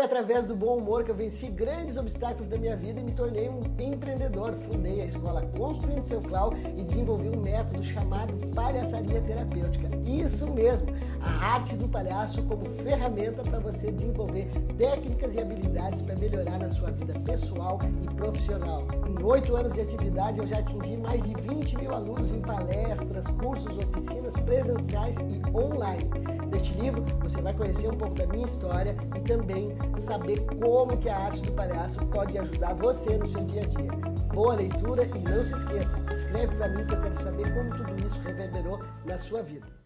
através do bom humor que eu venci grandes obstáculos da minha vida e me tornei um empreendedor. Fundei a escola Construindo Seu Clau e desenvolvi um método chamado palhaçaria terapêutica. Isso mesmo, a arte do palhaço como ferramenta para você desenvolver técnicas e habilidades para melhorar na sua vida pessoal e profissional. Em oito anos de atividade, eu já atingi mais de 20 mil alunos em palestras, cursos, oficinas presenciais e online. Neste livro, você vai conhecer um pouco da minha história e também saber como que a arte do palhaço pode ajudar você no seu dia a dia. Boa leitura e não se esqueça, escreve para mim que eu quero saber como tudo isso reverberou na sua vida.